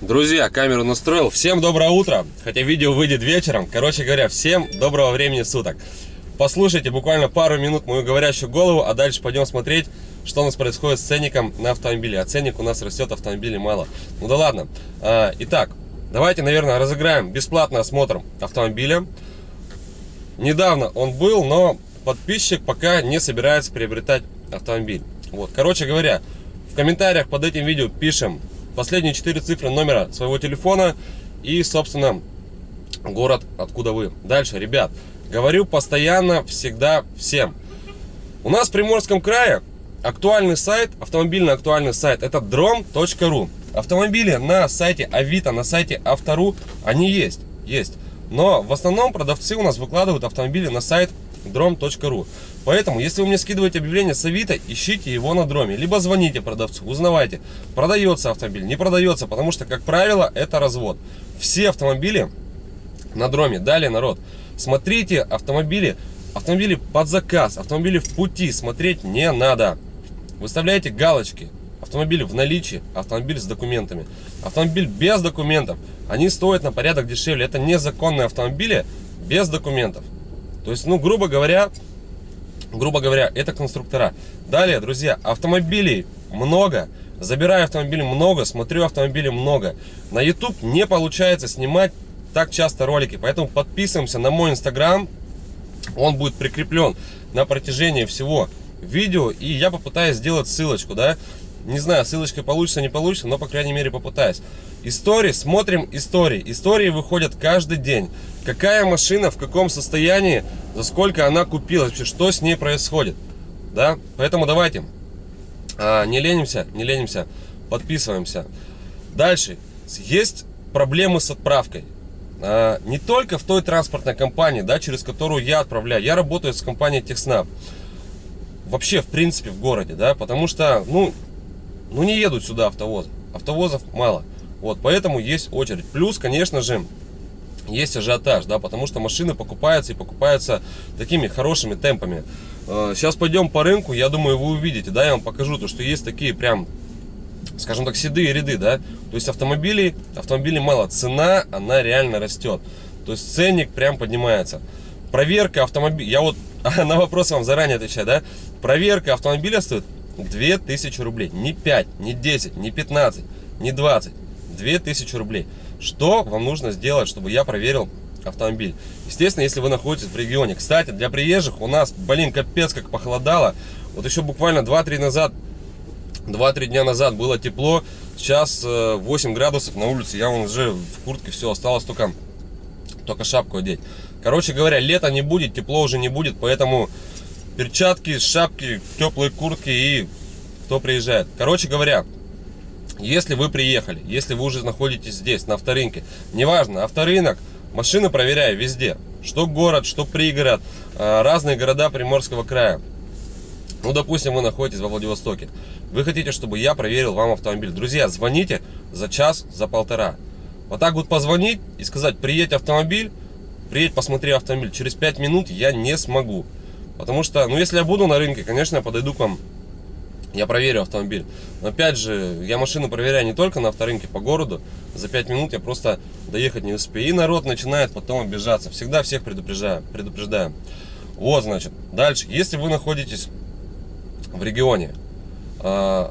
Друзья, камеру настроил. Всем доброе утро. Хотя видео выйдет вечером. Короче говоря, всем доброго времени суток. Послушайте буквально пару минут мою говорящую голову, а дальше пойдем смотреть, что у нас происходит с ценником на автомобиле. А ценник у нас растет, автомобилей мало. Ну да ладно. А, итак, давайте, наверное, разыграем бесплатный осмотр автомобиля. Недавно он был, но подписчик пока не собирается приобретать автомобиль. Вот, короче говоря, в комментариях под этим видео пишем последние четыре цифры номера своего телефона и, собственно, город, откуда вы. Дальше, ребят, говорю постоянно, всегда, всем. У нас в Приморском крае актуальный сайт, автомобильный актуальный сайт, это drom.ru. Автомобили на сайте Авито, на сайте Автору, они есть, есть. Но в основном продавцы у нас выкладывают автомобили на сайт drom.ru. Поэтому, если вы мне скидываете объявление с Авито, ищите его на дроме. Либо звоните продавцу, узнавайте, продается автомобиль, не продается, потому что, как правило, это развод. Все автомобили на дроме. Далее, народ, смотрите автомобили, автомобили под заказ, автомобили в пути смотреть не надо. Выставляйте галочки. Автомобиль в наличии, автомобиль с документами. Автомобиль без документов, они стоят на порядок дешевле. Это незаконные автомобили без документов. То есть, ну, грубо говоря, грубо говоря, это конструктора. Далее, друзья, автомобилей много. Забираю автомобили много, смотрю автомобили много. На YouTube не получается снимать так часто ролики, поэтому подписываемся на мой инстаграм. Он будет прикреплен на протяжении всего видео. И я попытаюсь сделать ссылочку, да. Не знаю, ссылочкой получится, не получится, но, по крайней мере, попытаюсь. Истории, смотрим истории. Истории выходят каждый день. Какая машина, в каком состоянии, за сколько она купилась, вообще, что с ней происходит. Да? Поэтому давайте, а, не ленимся, не ленимся, подписываемся. Дальше, есть проблемы с отправкой. А, не только в той транспортной компании, да, через которую я отправляю. Я работаю с компанией Техснаб. Вообще, в принципе, в городе, да, потому что, ну, ну не едут сюда автовозы. Автовозов мало. Вот, поэтому есть очередь. Плюс, конечно же, есть ажиотаж, да, потому что машины покупаются и покупаются такими хорошими темпами. Сейчас э, пойдем по рынку, я думаю, вы увидите, да, я вам покажу, то, что есть такие прям, скажем так, седые ряды, да, то есть автомобилей, автомобилей мало, цена, она реально растет, то есть ценник прям поднимается. Проверка автомобиля, я вот на вопрос вам заранее отвечаю, да, проверка автомобиля стоит 2000 рублей, не 5, не 10, не 15, не 20, 2000 рублей. Что вам нужно сделать, чтобы я проверил автомобиль? Естественно, если вы находитесь в регионе. Кстати, для приезжих у нас, блин, капец как похолодало. Вот еще буквально 2-3 назад, 2-3 дня назад было тепло. Сейчас 8 э, градусов на улице. Я вон уже в куртке все, осталось только, только шапку одеть. Короче говоря, лето не будет, тепло уже не будет, поэтому перчатки, шапки, теплые куртки и кто приезжает. Короче говоря, если вы приехали, если вы уже находитесь здесь, на авторынке, неважно, авторынок, машины проверяю везде. Что город, что пригород, а, разные города Приморского края. Ну, допустим, вы находитесь во Владивостоке. Вы хотите, чтобы я проверил вам автомобиль. Друзья, звоните за час, за полтора. Вот так вот позвонить и сказать, приедь автомобиль, приедь, посмотри автомобиль. Через 5 минут я не смогу. Потому что, ну, если я буду на рынке, конечно, я подойду к вам я проверю автомобиль. Но опять же, я машину проверяю не только на авторынке по городу. За 5 минут я просто доехать не успею. И народ начинает потом обижаться. Всегда всех предупреждаю. предупреждаю. Вот, значит, дальше. Если вы находитесь в регионе, э,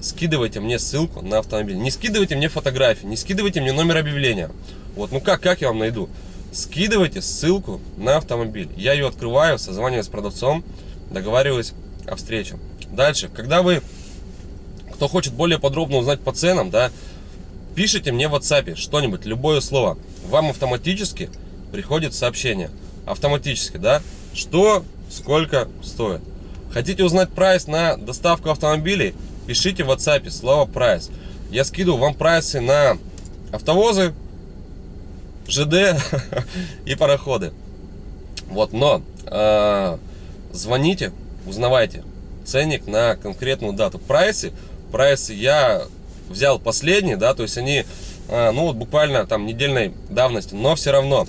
скидывайте мне ссылку на автомобиль. Не скидывайте мне фотографии, не скидывайте мне номер объявления. Вот, ну как, как я вам найду? Скидывайте ссылку на автомобиль. Я ее открываю, созваниваюсь с продавцом, договариваюсь о встрече. Дальше, когда вы, кто хочет более подробно узнать по ценам, да, пишите мне в WhatsApp что-нибудь, любое слово. Вам автоматически приходит сообщение. Автоматически, да, что, сколько стоит. Хотите узнать прайс на доставку автомобилей? Пишите в WhatsApp слово прайс. Я скидываю вам прайсы на автовозы, ЖД и пароходы. Вот, но э, звоните, узнавайте ценник на конкретную дату. Прайсы, прайсы я взял последние, да, то есть они, а, ну вот буквально там недельной давности, но все равно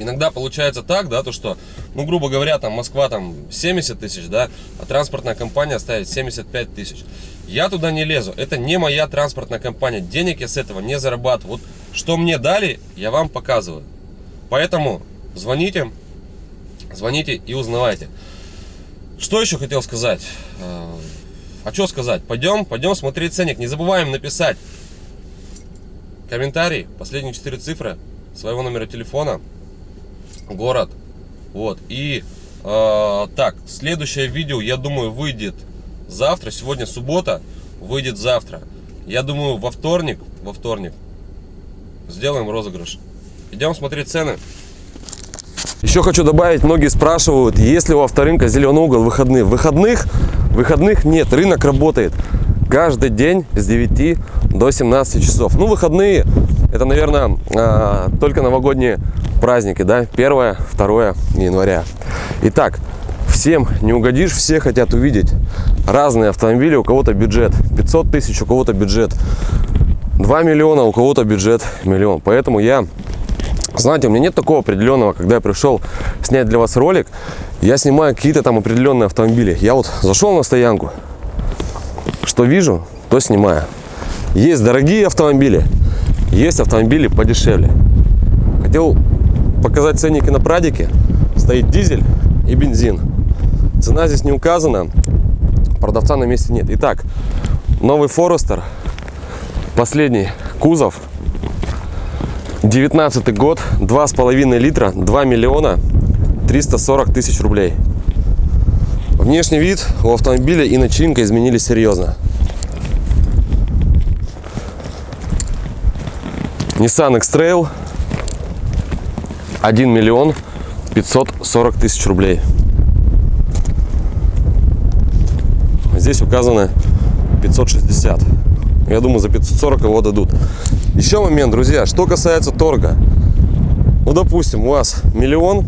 Иногда получается так, да, то что, ну, грубо говоря, там Москва там 70 тысяч, да, а транспортная компания ставит 75 тысяч. Я туда не лезу, это не моя транспортная компания, денег я с этого не зарабатываю. Вот что мне дали, я вам показываю. Поэтому звоните, звоните и узнавайте. Что еще хотел сказать? А, а что сказать? Пойдем, пойдем смотреть ценник. Не забываем написать комментарий, последние четыре цифры своего номера телефона, город. Вот. И э, так, следующее видео, я думаю, выйдет завтра. Сегодня суббота, выйдет завтра. Я думаю, во вторник, во вторник сделаем розыгрыш. Идем смотреть цены. Еще хочу добавить, многие спрашивают, есть ли у авторынка зеленый угол выходные. Выходных, выходных нет, рынок работает каждый день с 9 до 17 часов. Ну, выходные, это, наверное, а, только новогодние праздники, да, 1 2 января. Итак, всем не угодишь, все хотят увидеть разные автомобили, у кого-то бюджет 500 тысяч, у кого-то бюджет 2 миллиона, у кого-то бюджет миллион. Поэтому я, знаете, у меня нет такого определенного, когда я пришел снять для вас ролик, я снимаю какие-то там определенные автомобили. Я вот зашел на стоянку, что вижу, то снимаю. Есть дорогие автомобили, есть автомобили подешевле. Хотел показать ценники на Прадике. Стоит дизель и бензин. Цена здесь не указана, продавца на месте нет. Итак, новый Форестер, последний кузов, 19 год, 2,5 литра, 2 миллиона 340 тысяч рублей. Внешний вид у автомобиля и начинка изменились серьезно. Nissan X-Trail 1 миллион 540 тысяч рублей. Здесь указано 560. Я думаю, за 540 его дадут. Еще момент, друзья, что касается торга. Ну, допустим, у вас миллион,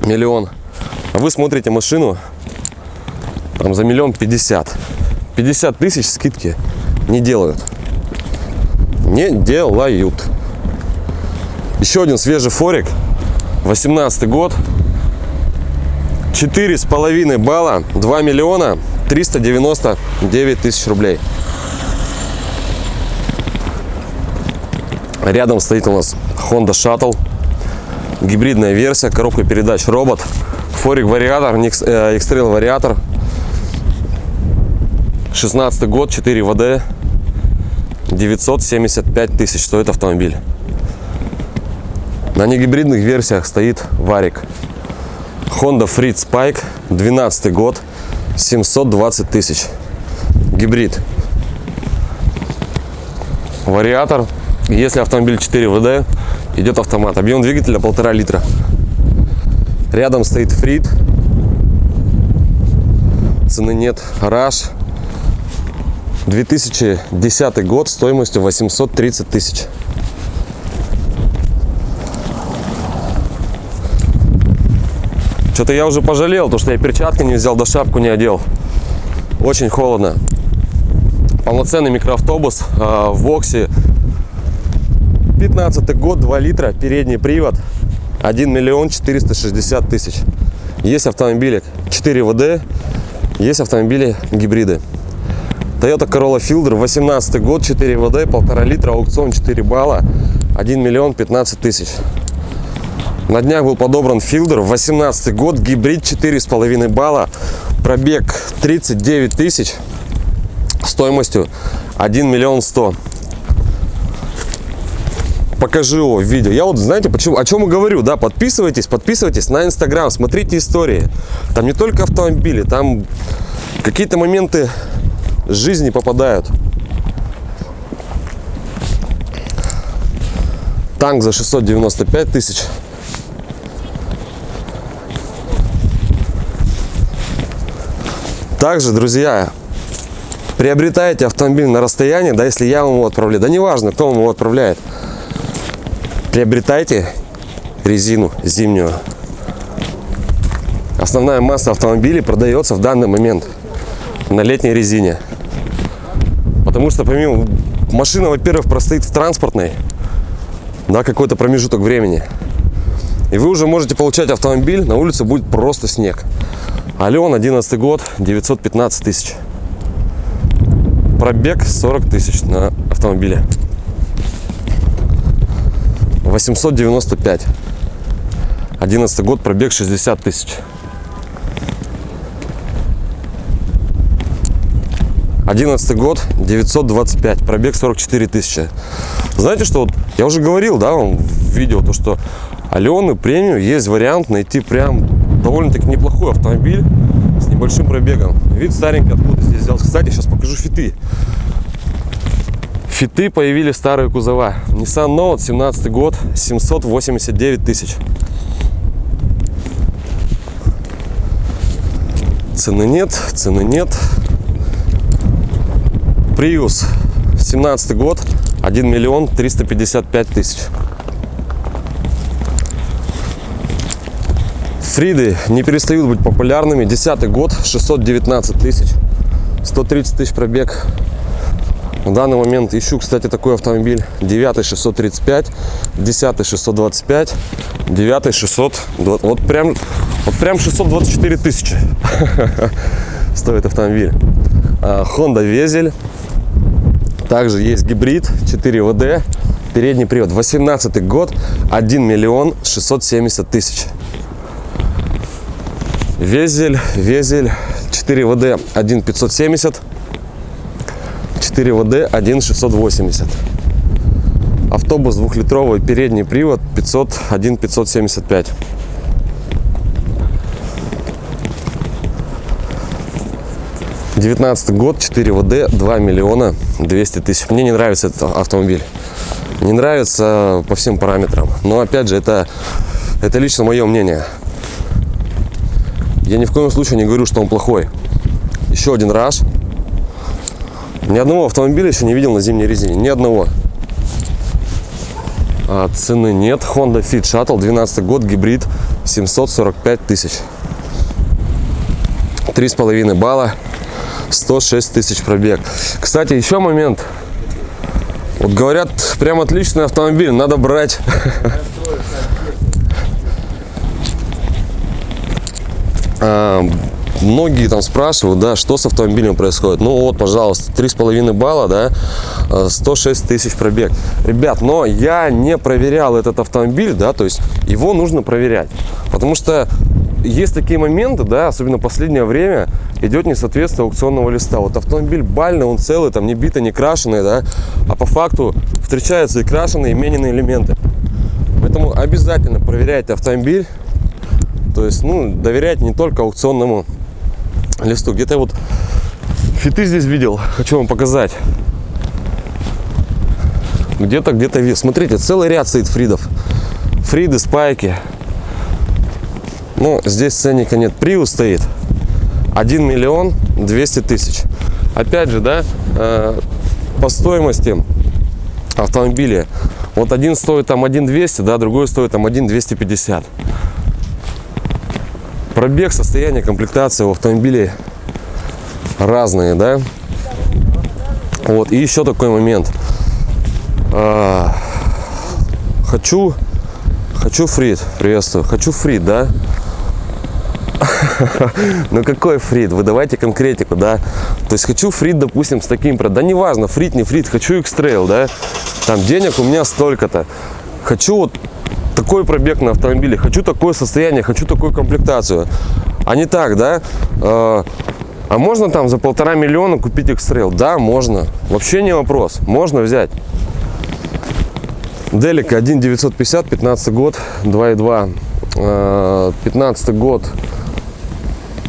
миллион, а вы смотрите машину там за миллион пятьдесят. 50 тысяч скидки не делают не делают. Еще один свежий форик. 18 год. Четыре с половиной балла. 2 миллиона 399 тысяч рублей. Рядом стоит у нас Honda Shuttle. Гибридная версия. Коробка передач робот. Форик вариатор. X-Trail вариатор. 16 год. 4 ВД. 975 тысяч стоит автомобиль. На негибридных версиях стоит Варик. Honda Freed Spike, 12 год, 720 тысяч. Гибрид. Вариатор. Если автомобиль 4 ВД, идет автомат. Объем двигателя полтора литра. Рядом стоит Фрид. Цены нет. Раш 2010 год стоимостью 830 тысяч. Что-то я уже пожалел, то что я перчатки не взял, да шапку не одел. Очень холодно. Полноценный микроавтобус э, в Воксе. 15 год, 2 литра, передний привод. 1 миллион 460 тысяч. Есть автомобили 4 ВД, есть автомобили гибриды. Toyota Corolla Fielder, 18 год, 4 ВД, 1,5 литра, аукцион 4 балла, 1 миллион 15 тысяч. На днях был подобран Fielder, 18 год, гибрид 4,5 балла, пробег 39 тысяч, стоимостью 1 миллион 100 покажи его в видео. Я вот, знаете, почему, о чем и говорю, да, подписывайтесь, подписывайтесь на Инстаграм, смотрите истории. Там не только автомобили, там какие-то моменты жизни попадают. Танк за 695 тысяч. Также, друзья, приобретаете автомобиль на расстоянии, да, если я вам его отправляю, да неважно, кто вам его отправляет, приобретайте резину зимнюю. Основная масса автомобилей продается в данный момент на летней резине. Потому что помимо машина, во-первых, простоит в транспортной, да, какой-то промежуток времени. И вы уже можете получать автомобиль, на улице будет просто снег. Ален, 11 год, 915 тысяч. Пробег 40 тысяч на автомобиле. 895. 11 год, пробег 60 тысяч. 11 год, 925, пробег 44 тысячи. Знаете, что вот я уже говорил, да, вам в видео, то, что Алены премиум есть вариант найти прям довольно-таки неплохой автомобиль с небольшим пробегом. Вид старенький откуда здесь взялся. Кстати, сейчас покажу фиты. Фиты появились старые кузова. Nissan Note, 17 год, 789 тысяч. Цены нет, цены нет. Prius, 17 год, 1 миллион 355 тысяч. Фриды не перестают быть популярными. Десятый год, 619 тысяч, 130 тысяч пробег. В данный момент ищу, кстати, такой автомобиль. 9 635, 10 625, 9 600. Вот прям, вот прям 624 тысячи стоит автомобиль. А, Honda Везель также есть гибрид 4 ВД, передний привод. 18 год, 1 миллион 670 тысяч. Везель, Везель 4 ВД 1 570, 4 ВД 1 680. Автобус двухлитровый, передний привод 500 1 575. 19 год, 4 ВД, 2 миллиона 200 тысяч. Мне не нравится этот автомобиль. Не нравится по всем параметрам. Но опять же, это, это лично мое мнение. Я ни в коем случае не говорю, что он плохой. Еще один раз. Ни одного автомобиля еще не видел на зимней резине. Ни одного. А цены нет. Honda Fit Shuttle, 12 год, гибрид, 745 тысяч. Три с половиной балла. 106 тысяч пробег. Кстати, еще момент. Вот говорят, прям отличный автомобиль, надо брать. Многие там спрашивают, да, что с автомобилем происходит. Ну вот, пожалуйста, три с половиной балла, да, 106 тысяч пробег. Ребят, но я не проверял этот автомобиль, да, то есть его нужно проверять. Потому что есть такие моменты, да, особенно последнее время, идет несоответствие аукционного листа. Вот автомобиль бальный, он целый, там не битый, не крашеный, да, а по факту встречаются и крашеные, и мененные элементы. Поэтому обязательно проверяйте автомобиль, то есть, ну, доверяйте не только аукционному листу. Где-то вот фиты здесь видел, хочу вам показать. Где-то, где-то вес. Смотрите, целый ряд стоит фридов. Фриды, спайки. Ну, здесь ценника нет. Приус стоит. 1 миллион 200 тысяч. Опять же, да, э, по стоимости автомобиля. Вот один стоит там 1 200, да, другой стоит там 1 250. Пробег, состояние, комплектация у автомобилей разные, да. Вот, и еще такой момент. А, хочу, хочу фрит, приветствую, хочу фрит, да. Ну какой фрит? Вы давайте конкретику, да? То есть хочу фрит, допустим, с таким, да неважно, фрит, не фрит, хочу X-Trail, да? Там денег у меня столько-то. Хочу вот такой пробег на автомобиле, хочу такое состояние, хочу такую комплектацию. А не так, да? А, а можно там за полтора миллиона купить X-Trail? Да, можно. Вообще не вопрос. Можно взять. Делика 1,950, 15 год, 2,2. 15 год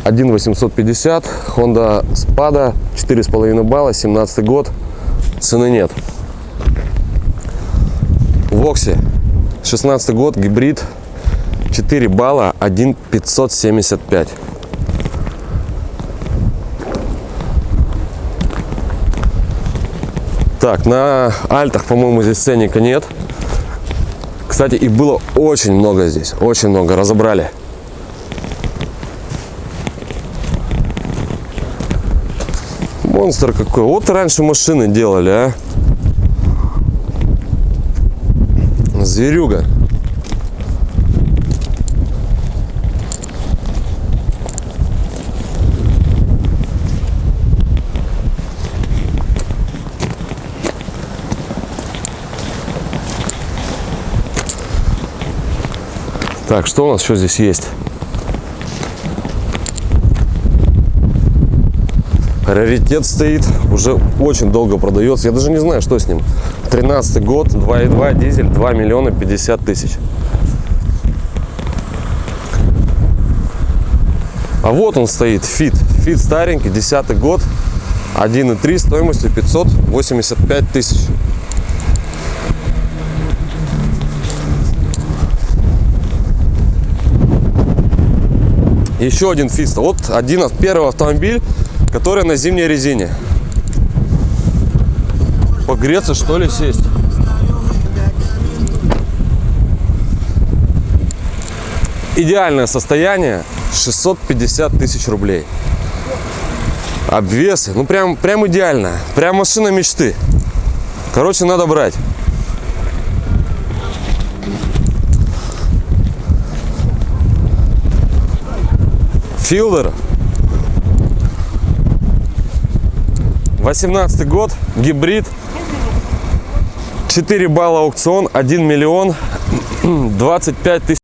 1,850. Honda Spada, 4,5 балла, 17 год. Цены нет. Вокси, 16 год, гибрид, 4 балла, 1,575. Так, на альтах, по-моему, здесь ценника нет. Кстати, и было очень много здесь, очень много, разобрали. Монстр какой. Вот раньше машины делали, а. зверюга. Так, что у нас еще здесь есть? Раритет стоит, уже очень долго продается. Я даже не знаю, что с ним. 13 год, 2.2 дизель, 2 миллиона 50 тысяч. А вот он стоит, Фит. Фит старенький, 10 год, 1.3 стоимостью 585 тысяч. Еще один Фиста. Вот один первый автомобиль, который на зимней резине. Погреться что ли сесть? Идеальное состояние 650 тысяч рублей. Обвесы, ну прям, прям идеально. Прям машина мечты. Короче, надо брать. Филдер. 18 год, гибрид. 4 балла аукцион, 1 миллион 25 тысяч.